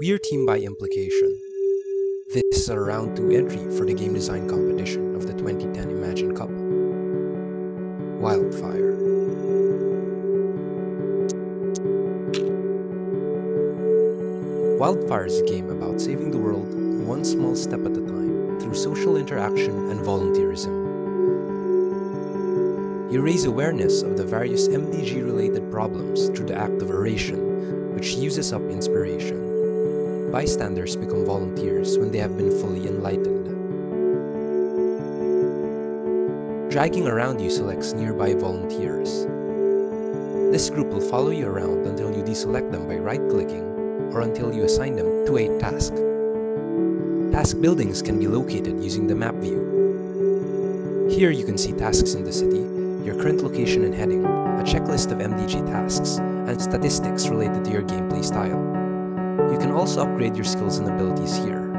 We're team by implication. This is a round 2 entry for the game design competition of the 2010 Imagine Cup. Wildfire. Wildfire is a game about saving the world one small step at a time through social interaction and volunteerism. You raise awareness of the various MDG-related problems through the act of oration, which uses up inspiration. Bystanders become volunteers when they have been fully enlightened. Dragging around you selects nearby volunteers. This group will follow you around until you deselect them by right-clicking or until you assign them to a task. Task buildings can be located using the map view. Here you can see tasks in the city, your current location and heading, a checklist of MDG tasks, and statistics related to your gameplay style. You can also upgrade your skills and abilities here.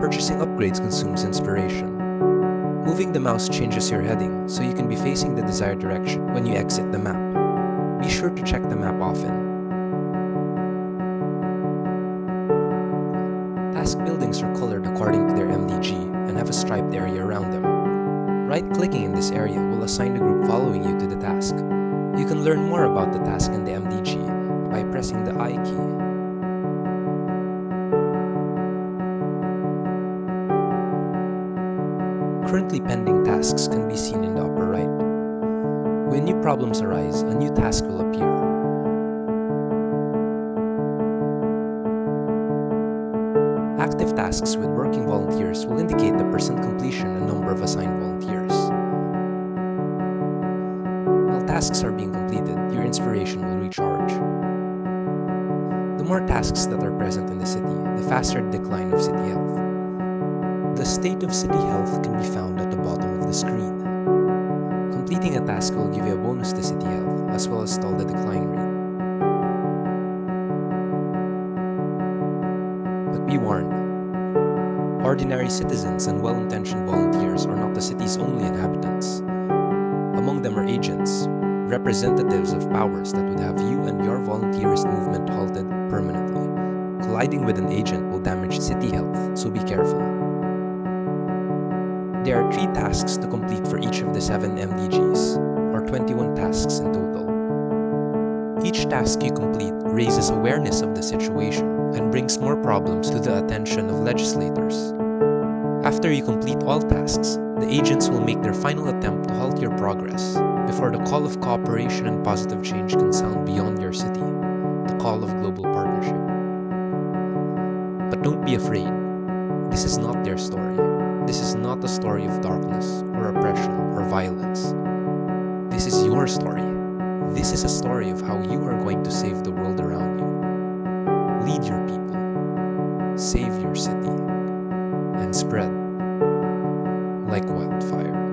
Purchasing upgrades consumes inspiration. Moving the mouse changes your heading, so you can be facing the desired direction when you exit the map. Be sure to check the map often. Task buildings are colored according to their MDG and have a striped area around them. Right-clicking in this area will assign the group following you to the task. You can learn more about the task and the MDG by pressing the I key. Currently pending tasks can be seen in the upper right. When new problems arise, a new task will appear. Active tasks with working volunteers will indicate the percent completion and number of assigned volunteers. While tasks are being completed, your inspiration will recharge. The more tasks that are present in the city, the faster the decline of city health. The state of city health can be found at the bottom of the screen. Completing a task will give you a bonus to city health, as well as stall the decline rate. But be warned, ordinary citizens and well-intentioned volunteers are not the city's only inhabitants. Among them are agents, representatives of powers that would have you and your volunteerist movement halted permanently. Colliding with an agent will damage city health, so be careful. There are 3 tasks to complete for each of the 7 MDGs, or 21 tasks in total. Each task you complete raises awareness of the situation and brings more problems to the attention of legislators. After you complete all tasks, the agents will make their final attempt to halt your progress before the call of cooperation and positive change can sound beyond your city, the call of global partnership. But don't be afraid. This is not their story. This is not a story of darkness or oppression or violence. This is your story. This is a story of how you are going to save the world around you. Lead your people, save your city, and spread like wildfire.